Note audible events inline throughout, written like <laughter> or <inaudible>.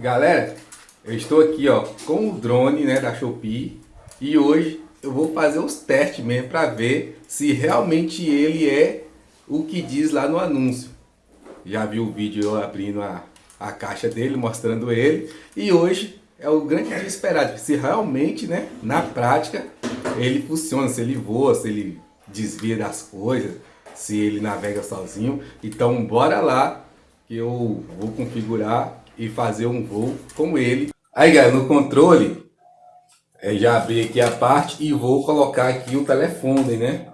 Galera, eu estou aqui ó com o drone né, da Shopee e hoje eu vou fazer os testes mesmo para ver se realmente ele é o que diz lá no anúncio. Já viu o vídeo eu abrindo a, a caixa dele, mostrando ele e hoje é o grande dia esperado, se realmente né, na prática ele funciona, se ele voa, se ele desvia das coisas, se ele navega sozinho. Então bora lá que eu vou configurar e fazer um voo com ele. Aí, galera, no controle, é, já abri aqui a parte e vou colocar aqui o telefone, né?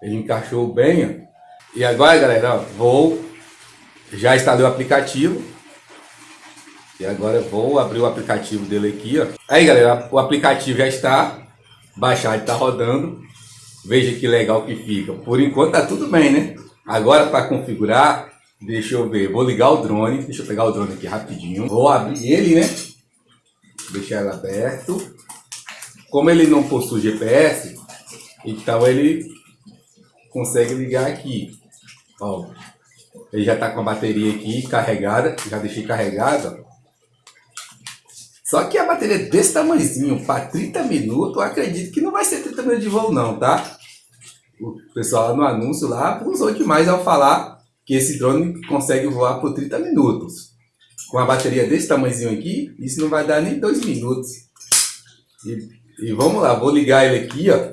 Ele encaixou bem, ó. E agora, galera, ó, vou... Já instalei o aplicativo. E agora vou abrir o aplicativo dele aqui, ó. Aí, galera, o aplicativo já está baixado, está rodando. Veja que legal que fica. Por enquanto tá tudo bem, né? Agora para configurar, Deixa eu ver, vou ligar o drone, deixa eu pegar o drone aqui rapidinho. Vou abrir ele, né? Deixar ele aberto. Como ele não possui GPS, então ele consegue ligar aqui. Ó, ele já está com a bateria aqui carregada, já deixei carregada. Só que a bateria é desse tamanhozinho, para 30 minutos, eu acredito que não vai ser 30 minutos de voo não, tá? O pessoal no anúncio lá usou demais ao falar que esse drone consegue voar por 30 minutos. Com a bateria desse tamanhozinho aqui, isso não vai dar nem 2 minutos. E, e, vamos lá, vou ligar ele aqui, ó.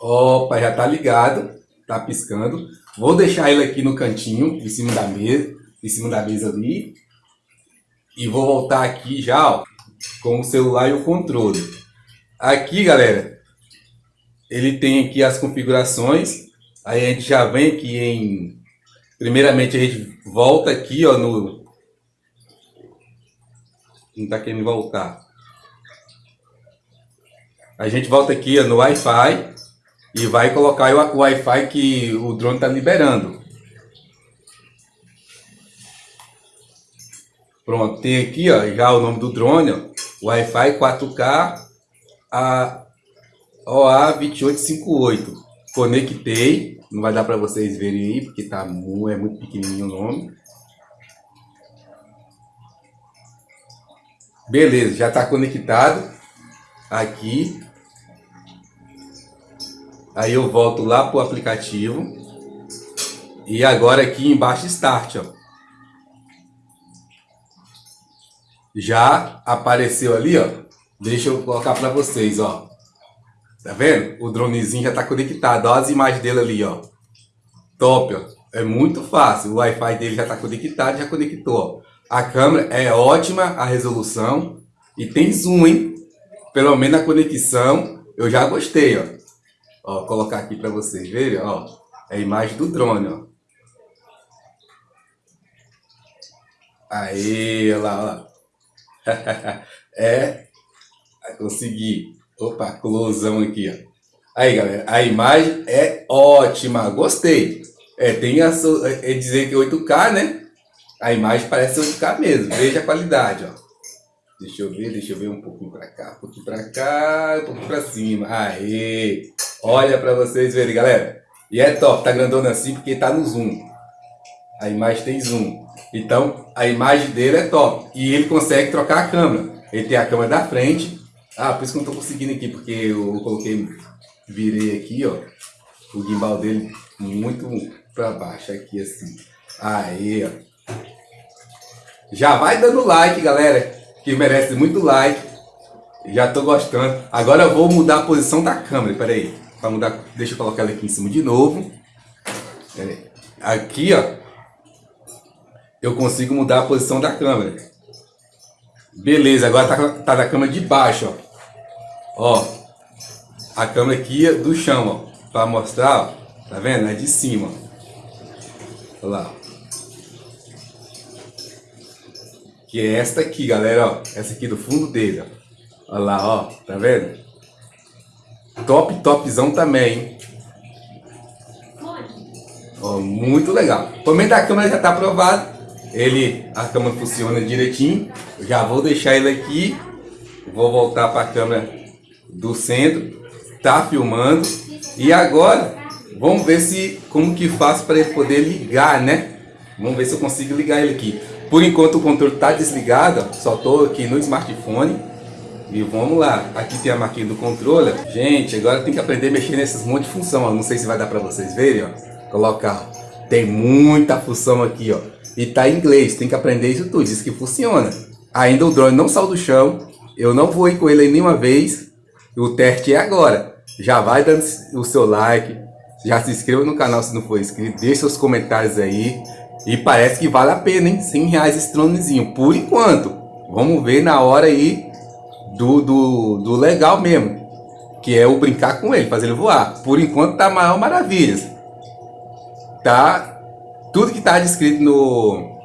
Opa, já tá ligado, tá piscando. Vou deixar ele aqui no cantinho, em cima da mesa, em cima da mesa ali. E vou voltar aqui já, ó, com o celular e o controle. Aqui, galera, ele tem aqui as configurações Aí a gente já vem aqui em... Primeiramente a gente volta aqui, ó, no... Não tá querendo voltar. A gente volta aqui ó, no Wi-Fi e vai colocar o Wi-Fi que o drone tá liberando. Pronto, tem aqui ó, já o nome do drone, ó, Wi-Fi 4K a OA2858 conectei, não vai dar para vocês verem aí, porque tá é muito pequenininho o nome. Beleza, já está conectado aqui. Aí eu volto lá para o aplicativo. E agora aqui embaixo Start, ó. Já apareceu ali, ó. Deixa eu colocar para vocês, ó. Tá vendo? O dronezinho já tá conectado. Olha as imagens dele ali, ó. Top, ó. É muito fácil. O Wi-Fi dele já tá conectado, já conectou, ó. A câmera é ótima, a resolução. E tem zoom, hein? Pelo menos a conexão, eu já gostei, ó. Ó, colocar aqui para vocês verem, ó. É a imagem do drone, ó. Aí, olha lá, ó. <laughs> é, consegui. Opa, closão aqui, ó. Aí, galera, a imagem é ótima, gostei. É, tem a é, dizer que 8K, né? A imagem parece 8K mesmo, veja a qualidade, ó. Deixa eu ver, deixa eu ver um pouquinho pra cá, um pouquinho pra cá, um pouquinho pra cima. Aê! Olha pra vocês verem, galera. E é top, tá grandona assim porque tá no zoom. A imagem tem zoom. Então, a imagem dele é top. E ele consegue trocar a câmera. Ele tem a câmera da frente ah, por isso que eu não tô conseguindo aqui, porque eu coloquei, virei aqui, ó, o gimbal dele muito para baixo, aqui assim. Aí, ó. Já vai dando like, galera, que merece muito like. Já tô gostando. Agora eu vou mudar a posição da câmera, pera aí. Para mudar, deixa eu colocar ela aqui em cima de novo. Aqui, ó, eu consigo mudar a posição da câmera. Beleza, agora tá, tá na câmera de baixo, ó. Ó, a câmera aqui é do chão, ó, para mostrar, ó, tá vendo? É de cima. Olha lá. Que é esta aqui, galera, ó. Essa aqui do fundo dele, ó. Olha lá, ó. Tá vendo? Top, topzão também, hein? Ó, muito legal. Momento da câmera já tá aprovado. Ele, a câmera funciona direitinho. Já vou deixar ele aqui. Vou voltar para a câmera do centro, tá filmando. E agora, vamos ver se como que faz para ele poder ligar, né? Vamos ver se eu consigo ligar ele aqui. Por enquanto o controle está desligado, só estou aqui no smartphone. E vamos lá, aqui tem a marquinha do controle. Gente, agora tem que aprender a mexer nessas monte de função, ó. não sei se vai dar para vocês verem, ó. Colocar, tem muita função aqui, ó. E tá em inglês, tem que aprender isso tudo, diz que funciona. Ainda o drone não saiu do chão, eu não voei com ele nenhuma vez. O teste é agora. Já vai dando o seu like, já se inscreva no canal se não for inscrito, deixe seus comentários aí. E parece que vale a pena, hein? 100 reais esse dronezinho, por enquanto. Vamos ver na hora aí do, do, do legal mesmo. Que é o brincar com ele, fazer ele voar. Por enquanto tá maior maravilhas. Tá? Tudo que tá descrito no,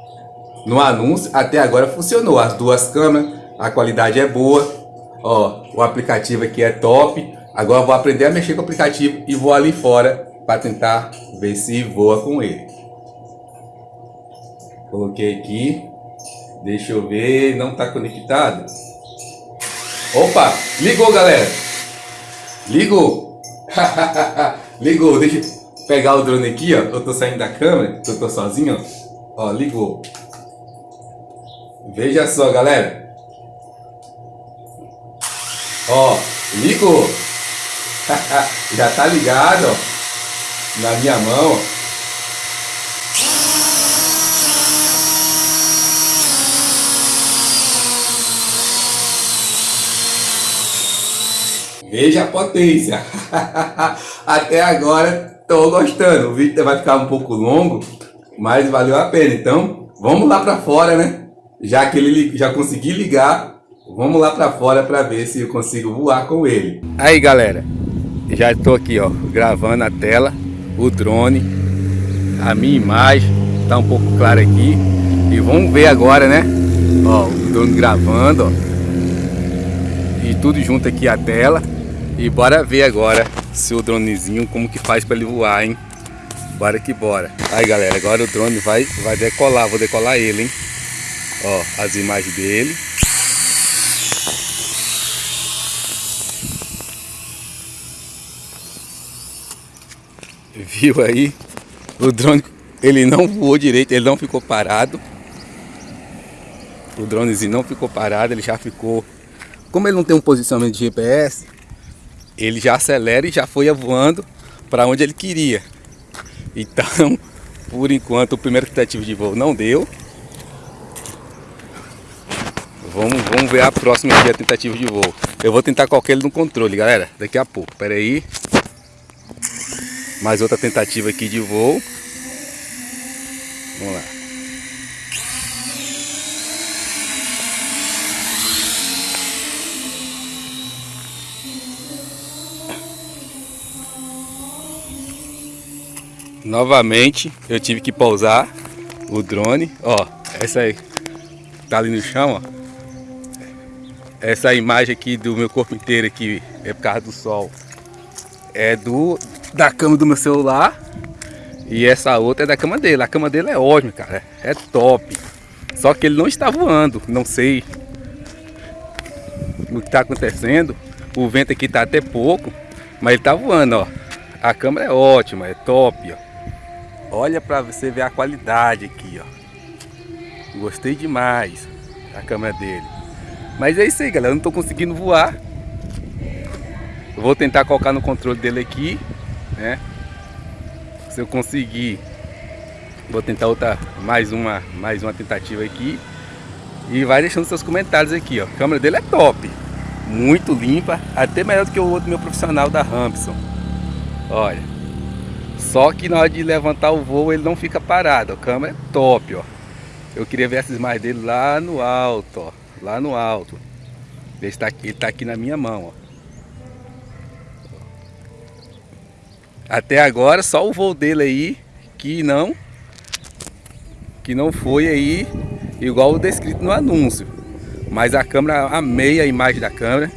no anúncio até agora funcionou. As duas câmeras, a qualidade é boa. Ó, o aplicativo aqui é top. Agora vou aprender a mexer com o aplicativo e vou ali fora para tentar ver se voa com ele. Coloquei aqui. Deixa eu ver, não está conectado. Opa, ligou galera. Ligou. <laughs> ligou, deixa eu pegar o drone aqui, ó. Eu tô saindo da câmera, eu tô sozinho, ó. Ó, ligou. Veja só, galera. Ó, ligou. <laughs> Já tá ligado, ó. Na minha mão, Veja a potência. <laughs> Até agora estou gostando. O vídeo vai ficar um pouco longo, mas valeu a pena. Então, vamos lá para fora, né? Já que ele já consegui ligar, vamos lá para fora para ver se eu consigo voar com ele. Aí, galera. Já estou aqui, ó, gravando a tela, o drone, a minha imagem, tá um pouco clara aqui. E vamos ver agora, né? Ó, o drone gravando, ó. E tudo junto aqui a tela. E bora ver agora se o dronezinho, como que faz para ele voar, hein? Bora que bora. Aí, galera, agora o drone vai, vai decolar, vou decolar ele, hein? Ó, as imagens dele. Viu aí? O drone, ele não voou direito, ele não ficou parado. O dronezinho não ficou parado, ele já ficou... Como ele não tem um posicionamento de GPS, ele já acelera e já foi voando para onde ele queria. Então, <laughs> por enquanto, o primeiro tentativo de voo não deu. Vamos, vamos ver a próxima tentativa de voo. Eu vou tentar colocar ele no controle, galera, daqui a pouco. Pera aí. Mais outra tentativa aqui de voo. Vamos lá. Novamente eu tive que pousar o drone. Ó, essa aí tá ali no chão, ó. Essa imagem aqui do meu corpo inteiro aqui é por causa do sol. É do da cama do meu celular. E essa outra é da cama dele. A cama dele é ótima, cara. É top. Só que ele não está voando. Não sei o que está acontecendo. O vento aqui tá até pouco. Mas ele tá voando, ó. A câmera é ótima, é top, ó. Olha para você ver a qualidade aqui, ó. Gostei demais da câmera dele. Mas é isso aí, galera. Eu não estou conseguindo voar. vou tentar colocar no controle dele aqui, né? Se eu conseguir, vou tentar outra, mais uma, mais uma tentativa aqui. E vai deixando seus comentários aqui, ó. A câmera dele é top. Muito limpa, até melhor do que o outro meu profissional da Rampson. Olha. Só que na hora de levantar o voo ele não fica parado. A câmera é top, ó. Eu queria ver essas imagens dele lá no alto, ó. Lá no alto. Ele está ele tá aqui na minha mão, ó. Até agora só o voo dele aí que não que não foi aí igual o descrito no anúncio. Mas a câmera, amei a imagem da câmera.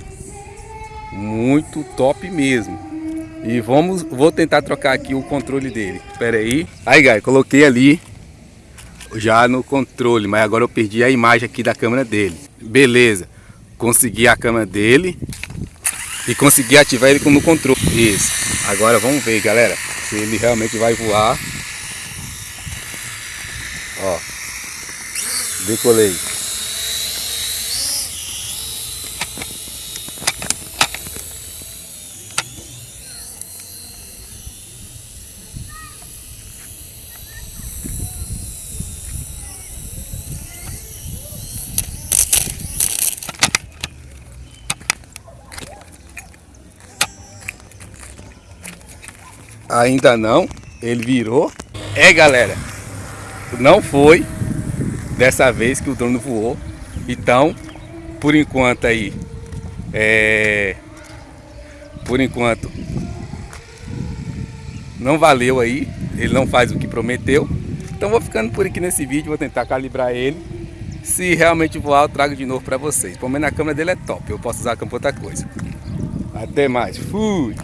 Muito top mesmo. E vamos, vou tentar trocar aqui o controle dele. Espera aí. Aí, galera, coloquei ali já no controle, mas agora eu perdi a imagem aqui da câmera dele. Beleza. Consegui a câmera dele e consegui ativar ele no controle. Isso. Agora vamos ver, galera, se ele realmente vai voar. Ó. Decolei. Ainda não, ele virou. É galera, não foi dessa vez que o drone voou. Então, por enquanto aí, é... por enquanto, não valeu aí. Ele não faz o que prometeu. Então vou ficando por aqui nesse vídeo, vou tentar calibrar ele. Se realmente voar, eu trago de novo para vocês. Pelo menos a câmera dele é top, eu posso usar a câmera para outra coisa. Até mais, fui!